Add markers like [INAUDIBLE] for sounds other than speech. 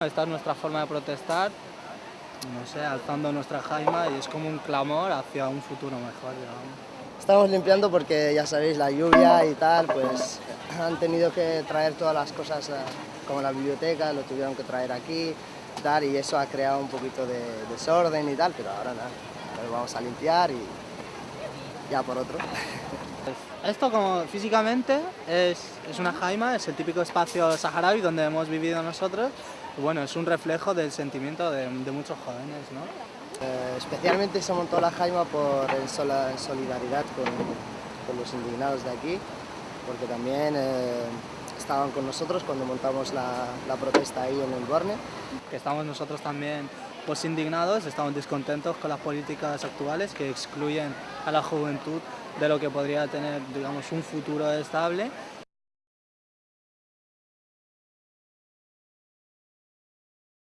Esta es nuestra forma de protestar, no sé, alzando nuestra jaima y es como un clamor hacia un futuro mejor. Estamos limpiando porque ya sabéis, la lluvia y tal, pues han tenido que traer todas las cosas eh, como la biblioteca, lo tuvieron que traer aquí tal, y eso ha creado un poquito de desorden y tal, pero ahora nada, ahora vamos a limpiar y ya por otro. [LAUGHS] Esto como físicamente es, es una jaima, es el típico espacio saharaui donde hemos vivido nosotros. Y bueno, es un reflejo del sentimiento de, de muchos jóvenes, ¿no? Eh, especialmente se montó la jaima por en sola- en solidaridad con, con los indignados de aquí, porque también eh, estaban con nosotros cuando montamos la, la protesta ahí en el Borne. que estamos nosotros también pues indignados, estamos descontentos con las políticas actuales que excluyen a la juventud de lo que podría tener digamos un futuro estable